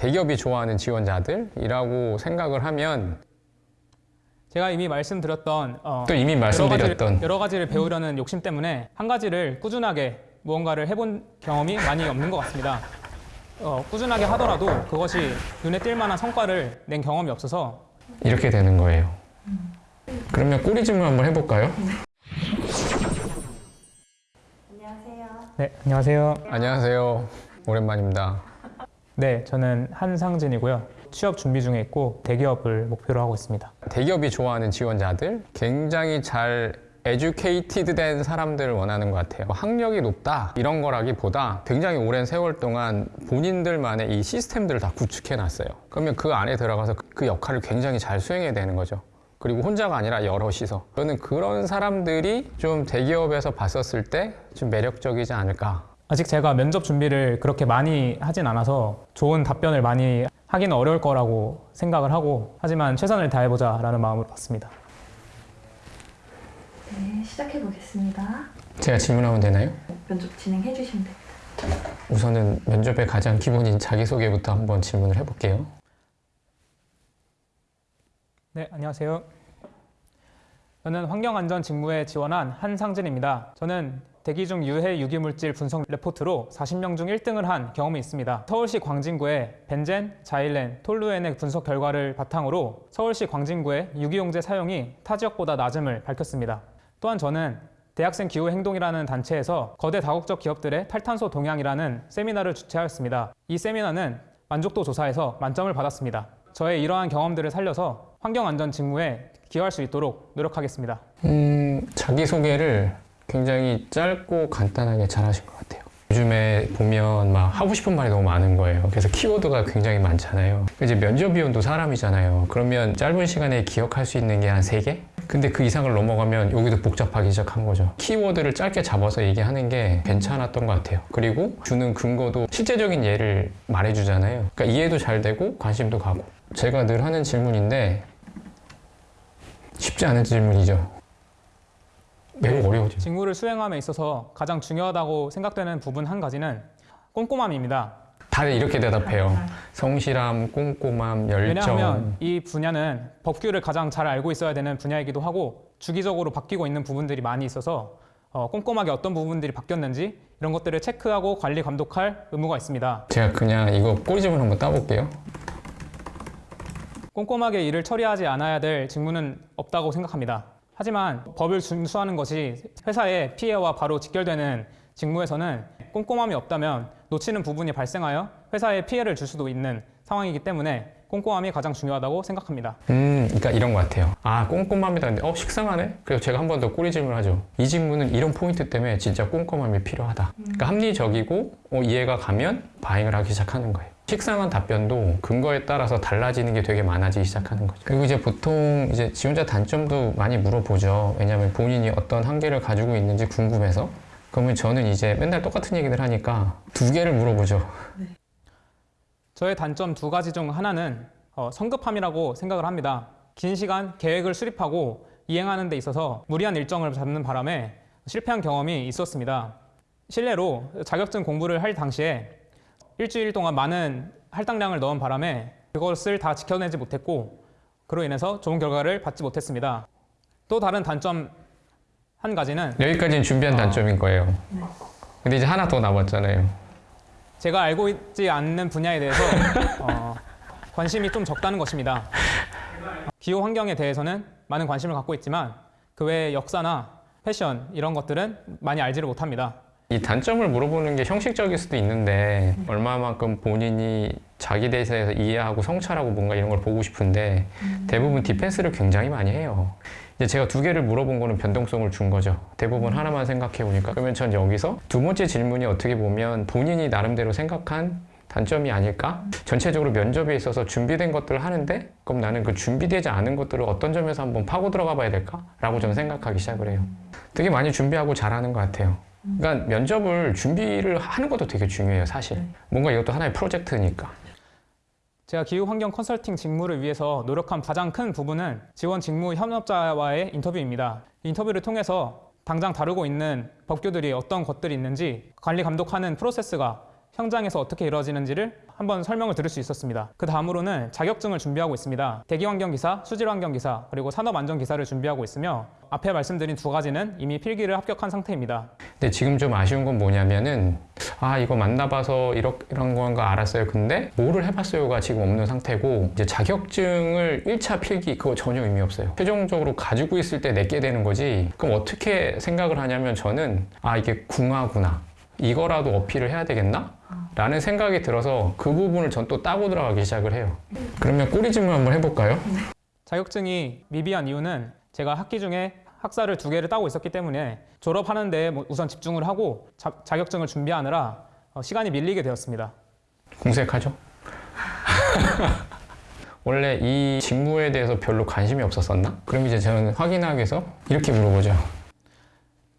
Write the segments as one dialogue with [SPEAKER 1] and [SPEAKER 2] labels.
[SPEAKER 1] 대기업이 좋아하는 지원자들이라고 생각을 하면
[SPEAKER 2] 제가 이미 말씀드렸던 어,
[SPEAKER 1] 또 이미
[SPEAKER 2] 여러,
[SPEAKER 1] 말씀드렸던
[SPEAKER 2] 가지를, 여러 가지를 배우려는 욕심 때문에 한 가지를 꾸준하게 무언가를 해본 경험이 많이 없는 것 같습니다. 어, 꾸준하게 하더라도 그것이 눈에 띌 만한 성과를 낸 경험이 없어서
[SPEAKER 1] 이렇게 되는 거예요. 그러면 꼬리 질문 한번 해볼까요?
[SPEAKER 3] 안녕하세요.
[SPEAKER 2] 네 안녕하세요.
[SPEAKER 1] 안녕하세요. 오랜만입니다.
[SPEAKER 2] 네 저는 한상진이고요. 취업 준비 중에 있고 대기업을 목표로 하고 있습니다.
[SPEAKER 1] 대기업이 좋아하는 지원자들 굉장히 잘 에듀케이티드 된 사람들을 원하는 것 같아요. 뭐 학력이 높다 이런 거라기보다 굉장히 오랜 세월 동안 본인들만의 이 시스템들을 다 구축해 놨어요. 그러면 그 안에 들어가서 그 역할을 굉장히 잘 수행해야 되는 거죠. 그리고 혼자가 아니라 여럿이서 저는 그런 사람들이 좀 대기업에서 봤었을 때 좀 매력적이지 않을까
[SPEAKER 2] 아직 제가 면접 준비를 그렇게 많이 하진 않아서 좋은 답변을 많이 하기는 어려울 거라고 생각을 하고 하지만 최선을 다해보자 라는 마음으로 봤습니다.
[SPEAKER 3] 네, 시작해 보겠습니다.
[SPEAKER 1] 제가 질문하면 되나요?
[SPEAKER 3] 면접 진행해 주시면 됩니다.
[SPEAKER 1] 우선은 면접의 가장 기본인 자기소개부터 한번 질문을 해볼게요.
[SPEAKER 2] 네, 안녕하세요. 저는 환경안전 직무에 지원한 한상진입니다. 저는 대기 중 유해 유기물질 분석 레포트로 40명 중 1등을 한 경험이 있습니다. 서울시 광진구의 벤젠, 자일렌, 톨루엔의 분석 결과를 바탕으로 서울시 광진구의 유기용제 사용이 타 지역보다 낮음을 밝혔습니다. 또한 저는 대학생 기후 행동이라는 단체에서 거대 다국적 기업들의 탈탄소 동향이라는 세미나를 주최하였습니다. 이 세미나는 만족도 조사에서 만점을 받았습니다. 저의 이러한 경험들을 살려서 환경안전 직무에 기여할 수 있도록 노력하겠습니다.
[SPEAKER 1] 음, 자기소개를 굉장히 짧고 간단하게 잘 하신 것 같아요. 요즘에 보면 막 하고 싶은 말이 너무 많은 거예요. 그래서 키워드가 굉장히 많잖아요. 이제 면접위원도 사람이잖아요. 그러면 짧은 시간에 기억할 수 있는 게 한 세개 근데 그 이상을 넘어가면 여기도 복잡하기 시작한 거죠. 키워드를 짧게 잡아서 얘기하는 게 괜찮았던 것 같아요. 그리고 주는 근거도 실제적인 예를 말해주잖아요. 그러니까 이해도 잘 되고 관심도 가고. 제가 늘 하는 질문인데 쉽지 않은 질문이죠. 매우 어려워져.
[SPEAKER 2] 직무를 수행함에 있어서 가장 중요하다고 생각되는 부분 한 가지는 꼼꼼함입니다.
[SPEAKER 1] 다들 이렇게 대답해요. 성실함, 꼼꼼함, 열정.
[SPEAKER 2] 왜냐하면 이 분야는 법규를 가장 잘 알고 있어야 되는 분야이기도 하고 주기적으로 바뀌고 있는 부분들이 많이 있어서 어, 꼼꼼하게 어떤 부분들이 바뀌었는지 이런 것들을 체크하고 관리 감독할 의무가 있습니다.
[SPEAKER 1] 제가 그냥 이거 꼬리집을 한번 따볼게요.
[SPEAKER 2] 꼼꼼하게 일을 처리하지 않아야 될 직무는 없다고 생각합니다. 하지만 법을 준수하는 것이 회사의 피해와 바로 직결되는 직무에서는 꼼꼼함이 없다면 놓치는 부분이 발생하여 회사에 피해를 줄 수도 있는 상황이기 때문에 꼼꼼함이 가장 중요하다고 생각합니다.
[SPEAKER 1] 음, 그러니까 이런 것 같아요. 아, 꼼꼼함이다. 근데 어, 식상하네? 그래서 제가 한 번 더 꼬리 질문을 하죠. 이 질문은 이런 포인트 때문에 진짜 꼼꼼함이 필요하다. 그러니까 합리적이고 어, 이해가 가면 바잉을 하기 시작하는 거예요. 식상한 답변도 근거에 따라서 달라지는 게 되게 많아지기 시작하는 거죠. 그리고 이제 보통 이제 지원자 단점도 많이 물어보죠. 왜냐하면 본인이 어떤 한계를 가지고 있는지 궁금해서. 그러면 저는 이제 맨날 똑같은 얘기를 하니까 두 개를 물어보죠.
[SPEAKER 2] 저의 단점 두 가지 중 하나는 어, 성급함이라고 생각을 합니다. 긴 시간 계획을 수립하고 이행하는 데 있어서 무리한 일정을 잡는 바람에 실패한 경험이 있었습니다. 실례로 자격증 공부를 할 당시에 일주일 동안 많은 할당량을 넣은 바람에 그것을 다 지켜내지 못했고 그로 인해서 좋은 결과를 받지 못했습니다. 또 다른 단점 한 가지는
[SPEAKER 1] 여기까지는 준비한
[SPEAKER 2] 아.
[SPEAKER 1] 단점인 거예요. 근데 이제 하나 더 남았잖아요.
[SPEAKER 2] 제가 알고 있지 않는 분야에 대해서 어, 관심이 좀 적다는 것입니다. 기후 환경에 대해서는 많은 관심을 갖고 있지만 그 외의 역사나 패션 이런 것들은 많이 알지를 못합니다.
[SPEAKER 1] 이 단점을 물어보는 게 형식적일 수도 있는데 얼마만큼 본인이 자기 대해서 이해하고 성찰하고 뭔가 이런 걸 보고 싶은데 대부분 디펜스를 굉장히 많이 해요. 이제 제가 두 개를 물어본 거는 변동성을 준 거죠. 대부분 하나만 생각해 보니까 그러면 전 여기서 두 번째 질문이 어떻게 보면 본인이 나름대로 생각한 단점이 아닐까? 전체적으로 면접에 있어서 준비된 것들을 하는데 그럼 나는 그 준비되지 않은 것들을 어떤 점에서 한번 파고 들어가 봐야 될까? 라고 저는 생각하기 시작을 해요. 되게 많이 준비하고 잘하는 것 같아요. 그러니까 면접을 준비를 하는 것도 되게 중요해요, 사실. 뭔가 이것도 하나의 프로젝트니까.
[SPEAKER 2] 제가 기후 환경 컨설팅 직무를 위해서 노력한 가장 큰 부분은 지원 직무 협업자와의 인터뷰입니다. 인터뷰를 통해서 당장 다루고 있는 법규들이 어떤 것들이 있는지 관리 감독하는 프로세스가 현장에서 어떻게 이루어지는지를 한번 설명을 들을 수 있었습니다. 그 다음으로는 자격증을 준비하고 있습니다. 대기환경기사, 수질환경기사, 그리고 산업안전기사를 준비하고 있으며 앞에 말씀드린 두 가지는 이미 필기를 합격한 상태입니다.
[SPEAKER 1] 근데 지금 좀 아쉬운 건 뭐냐면은 아 이거 만나봐서 이런 건가 알았어요. 근데 뭐를 해봤어요가 지금 없는 상태고 이제 자격증을 1차 필기 그거 전혀 의미 없어요. 최종적으로 가지고 있을 때 내게 되는 거지. 그럼 어떻게 생각을 하냐면 저는 아 이게 궁하구나. 이거라도 어필을 해야 되겠나? 라는 생각이 들어서 그 부분을 전 또 따고 들어가기 시작을 해요. 그러면 꼬리 질문 한번 해볼까요?
[SPEAKER 2] 자격증이 미비한 이유는 제가 학기 중에 학사를 두 개를 따고 있었기 때문에 졸업하는데 뭐 우선 집중을 하고 자, 자격증을 준비하느라 어, 시간이 밀리게 되었습니다.
[SPEAKER 1] 궁색하죠? 원래 이 직무에 대해서 별로 관심이 없었었나? 그럼 이제 저는 확인하기 위해서 이렇게 물어보죠.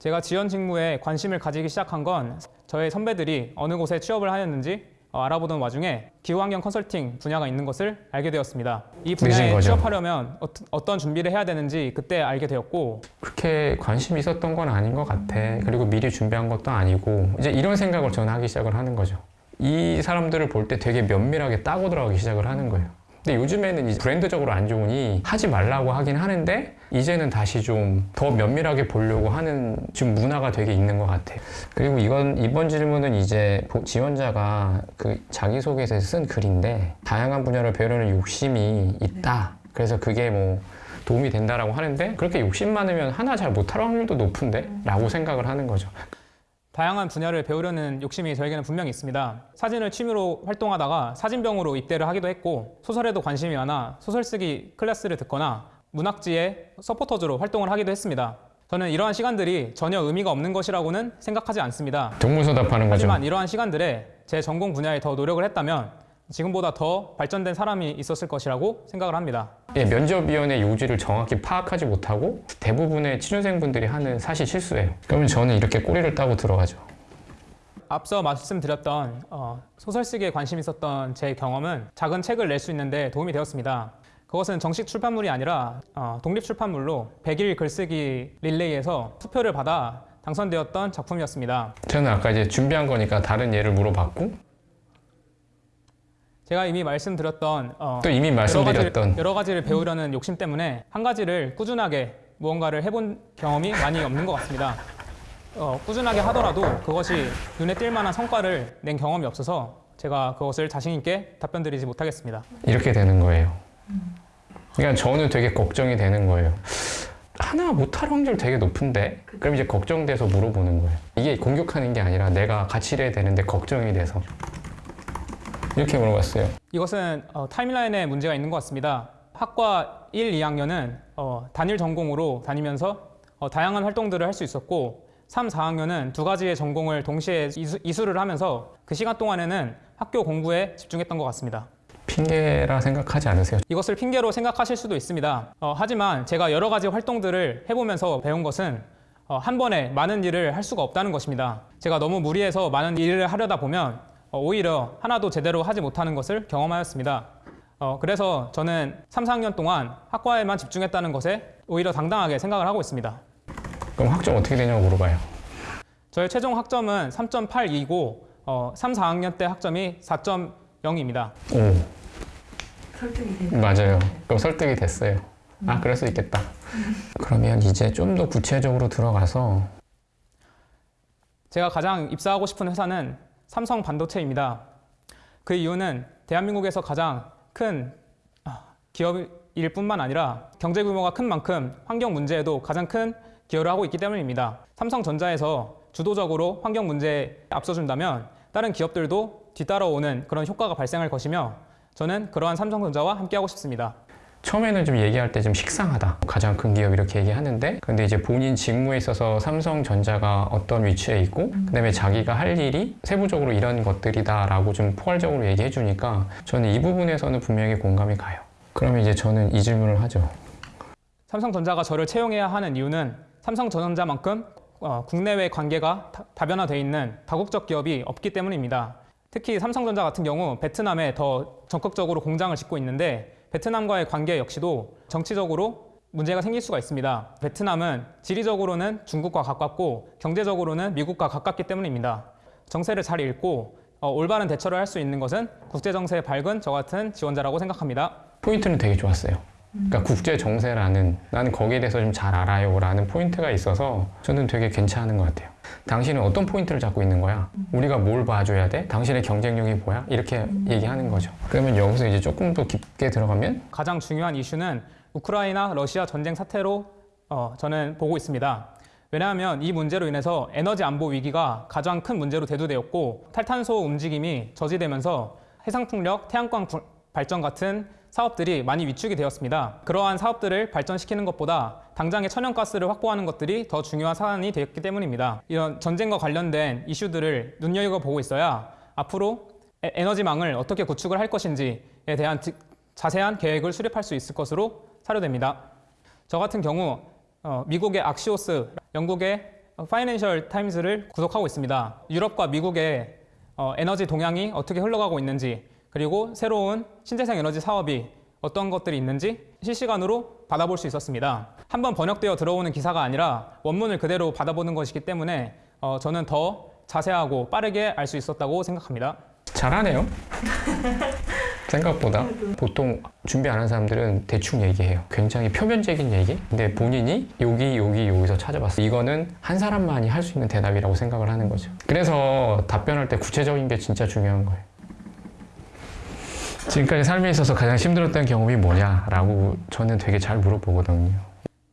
[SPEAKER 2] 제가 지원 직무에 관심을 가지기 시작한 건 저의 선배들이 어느 곳에 취업을 하였는지 어, 알아보던 와중에 기후환경 컨설팅 분야가 있는 것을 알게 되었습니다. 이 분야에. 취업하려면 어, 어떤 준비를 해야 되는지 그때 알게 되었고
[SPEAKER 1] 그렇게 관심이 있었던 건 아닌 것 같아. 그리고 미리 준비한 것도 아니고 이제 이런 생각을 저는 하기 시작을 하는 거죠. 이 사람들을 볼 때 되게 면밀하게 따고 들어가기 시작을 하는 거예요. 근데 요즘에는 브랜드적으로 안 좋으니 하지 말라고 하긴 하는데 이제는 다시 좀 더 면밀하게 보려고 하는 지금 문화가 되게 있는 것 같아요. 그리고 이건 이번 질문은 이제 보- 지원자가 그 자기소개서에 쓴 글인데 다양한 분야를 배우려는 욕심이 있다. 그래서 그게 뭐 도움이 된다라고 하는데 그렇게 욕심 많으면 하나 잘 못할 확률도 높은데? 라고 생각을 하는 거죠.
[SPEAKER 2] 다양한 분야를 배우려는 욕심이 저에게는 분명히 있습니다. 사진을 취미로 활동하다가 사진병으로 입대를 하기도 했고 소설에도 관심이 많아 소설 쓰기 클래스를 듣거나 문학지의 서포터즈로 활동을 하기도 했습니다. 저는 이러한 시간들이 전혀 의미가 없는 것이라고는 생각하지 않습니다.
[SPEAKER 1] 동문서답하는 거죠.
[SPEAKER 2] 하지만 이러한 시간들에 제 전공 분야에 더 노력을 했다면 지금보다 더 발전된 사람이 있었을 것이라고 생각을 합니다.
[SPEAKER 1] 예, 면접위원회 요지를 정확히 파악하지 못하고 대부분의 취준생분들이 하는 사실 실수예요. 그러면 저는 이렇게 꼬리를 따고 들어가죠.
[SPEAKER 2] 앞서 말씀드렸던 어, 소설 쓰기에 관심 있었던 제 경험은 작은 책을 낼 수 있는데 도움이 되었습니다. 그것은 정식 출판물이 아니라 어, 독립 출판물로 100일 글쓰기 릴레이에서 투표를 받아 당선되었던 작품이었습니다.
[SPEAKER 1] 저는 아까 이제 준비한 거니까 다른 예를 물어봤고
[SPEAKER 2] 제가 이미 말씀드렸던 어,
[SPEAKER 1] 또 이미
[SPEAKER 2] 여러,
[SPEAKER 1] 말씀드렸던
[SPEAKER 2] 가지를, 여러 가지를 배우려는 욕심 때문에 한 가지를 꾸준하게 무언가를 해본 경험이 많이 없는 것 같습니다. 어, 꾸준하게 하더라도 그것이 눈에 띌 만한 성과를 낸 경험이 없어서 제가 그것을 자신 있게 답변드리지 못하겠습니다.
[SPEAKER 1] 이렇게 되는 거예요. 그러니까 저는 되게 걱정이 되는 거예요. 하나 못할 확률 되게 높은데? 그럼 이제 걱정돼서 물어보는 거예요. 이게 공격하는 게 아니라 내가 같이 일해야 되는데 걱정이 돼서. 이렇게 물어봤어요.
[SPEAKER 2] 이것은 어, 타임라인에 문제가 있는 것 같습니다. 학과 1, 2학년은 어, 단일 전공으로 다니면서 어, 다양한 활동들을 할 수 있었고 3, 4학년은 두 가지의 전공을 동시에 이수, 이수 를 하면서 그 시간 동안에는 학교 공부에 집중했던 것 같습니다.
[SPEAKER 1] 핑계라 생각하지 않으세요?
[SPEAKER 2] 이것을 핑계로 생각하실 수도 있습니다. 어, 하지만 제가 여러 가지 활동들을 해보면서 배운 것은 어, 한 번에 많은 일을 할 수가 없다는 것입니다. 제가 너무 무리해서 많은 일을 하려다 보면 어, 오히려 하나도 제대로 하지 못하는 것을 경험하였습니다. 어, 그래서 저는 3, 4학년 동안 학과에만 집중했다는 것에 오히려 당당하게 생각을 하고 있습니다.
[SPEAKER 1] 그럼 학점 어떻게 되냐고 물어봐요.
[SPEAKER 2] 저의 최종 학점은 3.82고 어, 3, 4학년 때 학점이 4.0입니다.
[SPEAKER 1] 오,
[SPEAKER 3] 설득이 되고.
[SPEAKER 1] 맞아요. 그럼 설득이 됐어요. 아, 그럴 수 있겠다. 그러면 이제 좀 더 구체적으로 들어가서
[SPEAKER 2] 제가 가장 입사하고 싶은 회사는 삼성 반도체입니다. 그 이유는 대한민국에서 가장 큰 아, 기업일 뿐만 아니라 경제 규모가 큰 만큼 환경 문제에도 가장 큰 기여를 하고 있기 때문입니다. 삼성전자에서 주도적으로 환경 문제에 앞서준다면 다른 기업들도 뒤따라오는 그런 효과가 발생할 것이며 저는 그러한 삼성전자와 함께하고 싶습니다.
[SPEAKER 1] 처음에는 좀 얘기할 때 좀 식상하다. 가장 큰 기업 이렇게 얘기하는데, 근데 이제 본인 직무에 있어서 삼성전자가 어떤 위치에 있고, 그 다음에 자기가 할 일이 세부적으로 이런 것들이다 라고 좀 포괄적으로 얘기해 주니까 저는 이 부분에서는 분명히 공감이 가요. 그러면 이제 저는 이 질문을 하죠.
[SPEAKER 2] 삼성전자가 저를 채용해야 하는 이유는 삼성전자만큼 어, 국내외 관계가 다- 다변화되어 있는 다국적 기업이 없기 때문입니다. 특히 삼성전자 같은 경우 베트남에 더 적극적으로 공장을 짓고 있는데 베트남과의 관계 역시도 정치적으로 문제가 생길 수가 있습니다. 베트남은 지리적으로는 중국과 가깝고 경제적으로는 미국과 가깝기 때문입니다. 정세를 잘 읽고 어, 올바른 대처를 할 수 있는 것은 국제 정세에 밝은 저 같은 지원자라고 생각합니다.
[SPEAKER 1] 포인트는 되게 좋았어요. 그러니까 국제 정세라는 나는 거기에 대해서 좀 잘 알아요 라는 포인트가 있어서 저는 되게 괜찮은 것 같아요. 당신은 어떤 포인트를 잡고 있는 거야? 우리가 뭘 봐줘야 돼? 당신의 경쟁력이 뭐야? 이렇게 얘기하는 거죠. 그러면 여기서 이제 조금 더 깊게 들어가면
[SPEAKER 2] 가장 중요한 이슈는 우크라이나 러시아 전쟁 사태로 어, 저는 보고 있습니다. 왜냐하면 이 문제로 인해서 에너지 안보 위기가 가장 큰 문제로 대두되었고 탈탄소 움직임이 저지되면서 해상풍력, 태양광 부- 발전 같은 사업들이 많이 위축이 되었습니다. 그러한 사업들을 발전시키는 것보다 당장의 천연가스를 확보하는 것들이 더 중요한 사안이 되었기 때문입니다. 이런 전쟁과 관련된 이슈들을 눈여겨보고 있어야 앞으로 에- 에너지망을 어떻게 구축을 할 것인지에 대한 지- 자세한 계획을 수립할 수 있을 것으로 사료됩니다. 저 같은 경우 어, 미국의 악시오스, 영국의 파이낸셜 타임즈를 구독하고 있습니다. 유럽과 미국의 어, 에너지 동향이 어떻게 흘러가고 있는지 그리고 새로운 신재생 에너지 사업이 어떤 것들이 있는지 실시간으로 받아볼 수 있었습니다. 한번 번역되어 들어오는 기사가 아니라 원문을 그대로 받아보는 것이기 때문에 어, 저는 더 자세하고 빠르게 알 수 있었다고 생각합니다.
[SPEAKER 1] 잘하네요. 생각보다 보통 준비 안 한 사람들은 대충 얘기해요. 굉장히 표면적인 얘기. 근데 본인이 여기 여기 여기서 찾아봤어. 이거는 한 사람만이 할 수 있는 대답이라고 생각을 하는 거죠. 그래서 답변할 때 구체적인 게 진짜 중요한 거예요. 지금까지 삶에 있어서 가장 힘들었던 경험이 뭐냐라고 저는 되게 잘 물어보거든요.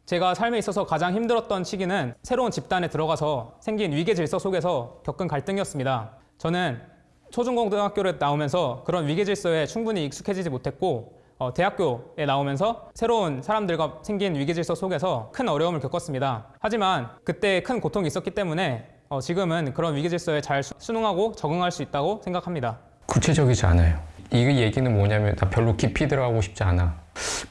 [SPEAKER 2] 제가 삶에 있어서 가장 힘들었던 시기는 새로운 집단에 들어가서 생긴 위계 질서 속에서 겪은 갈등이었습니다. 저는 초중고등학교를 나오면서 그런 위계 질서에 충분히 익숙해지지 못했고 어, 대학교에 나오면서 새로운 사람들과 생긴 위계 질서 속에서 큰 어려움을 겪었습니다. 하지만 그때 큰 고통이 있었기 때문에 어, 지금은 그런 위계 질서에 잘 수- 순응하고 적응할 수 있다고 생각합니다.
[SPEAKER 1] 구체적이지 않아요. 이 얘기는 뭐냐면 나 별로 깊이 들어가고 싶지 않아.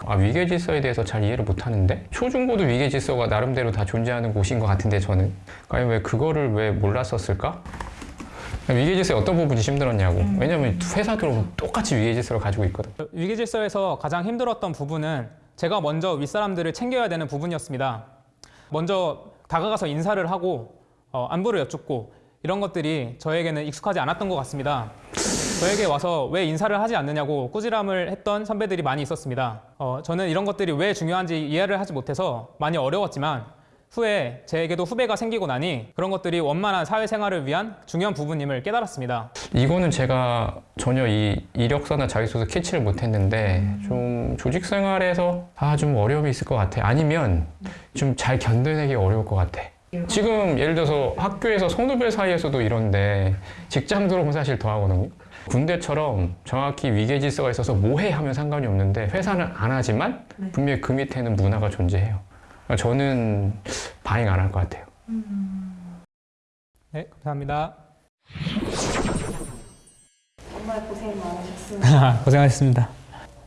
[SPEAKER 1] 아, 위계 질서에 대해서 잘 이해를 못 하는데 초중고도 위계 질서가 나름대로 다 존재하는 곳인 것 같은데 저는 과연 왜 그거를 왜 몰랐었을까? 위계 질서의 어떤 부분이 힘들었냐고. 왜냐면 회사들은 똑같이 위계 질서를 가지고 있거든.
[SPEAKER 2] 위계 질서에서 가장 힘들었던 부분은 제가 먼저 윗사람들을 챙겨야 되는 부분이었습니다. 먼저 다가가서 인사를 하고 어, 안부를 여쭙고 이런 것들이 저에게는 익숙하지 않았던 것 같습니다. 저에게 와서 왜 인사를 하지 않느냐고 꾸지람을 했던 선배들이 많이 있었습니다. 어, 저는 이런 것들이 왜 중요한지 이해를 하지 못해서 많이 어려웠지만 후에 제게도 후배가 생기고 나니 그런 것들이 원만한 사회생활을 위한 중요한 부분임을 깨달았습니다.
[SPEAKER 1] 이거는 제가 전혀 이 이력서나 자기소개 캐치를 못했는데 좀 조직 생활에서 아 좀 어려움이 있을 것 같아. 아니면 좀 잘 견뎌내기 어려울 것 같아. 지금 예를 들어서 학교에서 선후배 사이에서도 이런데 직장 들어오면 사실 더 하거든요. 군대처럼 정확히 위계 질서가 있어서 뭐해 하면 상관이 없는데 회사는 안 하지만
[SPEAKER 3] 네.
[SPEAKER 1] 분명히 그 밑에는 문화가 존재해요. 그러니까 저는 반영 안할 것 같아요.
[SPEAKER 2] 네, 감사합니다.
[SPEAKER 3] 정말 고생 많으셨습니다.
[SPEAKER 2] 고생하셨습니다.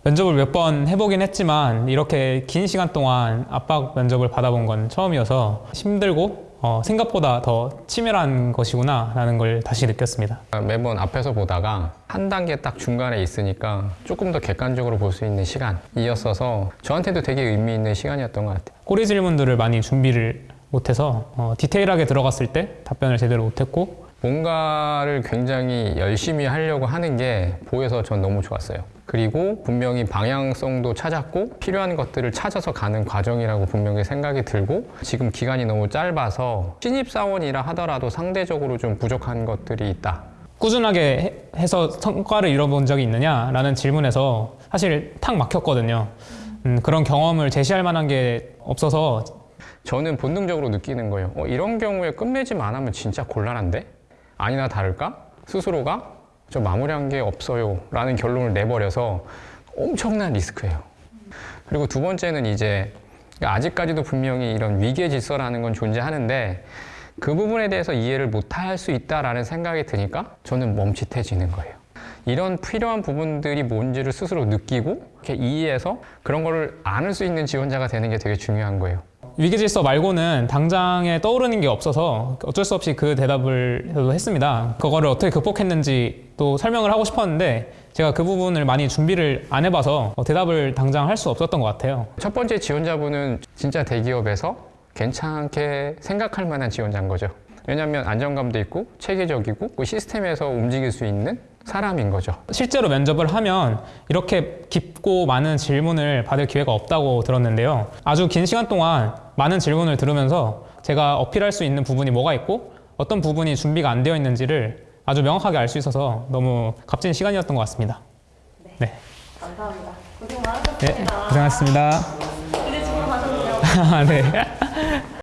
[SPEAKER 2] 면접을 몇 번 해보긴 했지만 이렇게 긴 시간 동안 압박 면접을 받아본 건 처음이어서 힘들고 어, 생각보다 더 치밀한 것이구나 라는 걸 다시 느꼈습니다.
[SPEAKER 1] 매번 앞에서 보다가 한 단계 딱 중간에 있으니까 조금 더 객관적으로 볼 수 있는 시간이었어서 저한테도 되게 의미 있는 시간이었던 것 같아요.
[SPEAKER 2] 꼬리 질문들을 많이 준비를 못해서 어, 디테일하게 들어갔을 때 답변을 제대로 못했고
[SPEAKER 1] 뭔가를 굉장히 열심히 하려고 하는 게 보여서 전 너무 좋았어요. 그리고 분명히 방향성도 찾았고 필요한 것들을 찾아서 가는 과정이라고 분명히 생각이 들고 지금 기간이 너무 짧아서 신입사원이라 하더라도 상대적으로 좀 부족한 것들이 있다.
[SPEAKER 2] 꾸준하게 해- 해서 성과를 이뤄본 적이 있느냐라는 질문에서 사실 탁 막혔거든요. 음, 그런 경험을 제시할 만한 게 없어서
[SPEAKER 1] 저는 본능적으로 느끼는 거예요. 어, 이런 경우에 끝맺음 안 하면 진짜 곤란한데? 아니나 다를까? 스스로가 저 마무리한 게 없어요. 라는 결론을 내버려서 엄청난 리스크예요. 그리고 두 번째는 이제 아직까지도 분명히 이런 위계 질서라는 건 존재하는데 그 부분에 대해서 이해를 못할 수 있다라는 생각이 드니까 저는 멈칫해지는 거예요. 이런 필요한 부분들이 뭔지를 스스로 느끼고 이렇게 이해해서 그런 거를 안을 수 있는 지원자가 되는 게 되게 중요한 거예요.
[SPEAKER 2] 위계 질서 말고는 당장에 떠오르는 게 없어서 어쩔 수 없이 그 대답을 했습니다. 그거를 어떻게 극복했는지 또 설명을 하고 싶었는데 제가 그 부분을 많이 준비를 안 해봐서 어, 대답을 당장 할 수 없었던 것 같아요.
[SPEAKER 1] 첫 번째 지원자분은 진짜 대기업에서 괜찮게 생각할 만한 지원자인 거죠. 왜냐하면 안정감도 있고 체계적이고 그 시스템에서 움직일 수 있는 사람인 거죠.
[SPEAKER 2] 실제로 면접을 하면 이렇게 깊고 많은 질문을 받을 기회가 없다고 들었는데요. 아주 긴 시간 동안 많은 질문을 들으면서 제가 어필할 수 있는 부분이 뭐가 있고 어떤 부분이 준비가 안 되어 있는지를 아주 명확하게 알 수 있어서 너무 값진 시간이었던 것 같습니다. 네,
[SPEAKER 3] 감사합니다. 고생
[SPEAKER 2] 네
[SPEAKER 3] 많으셨습니다.
[SPEAKER 2] 고생하셨습니다.
[SPEAKER 3] 이제 집으로 가셔도 돼요.
[SPEAKER 2] 네.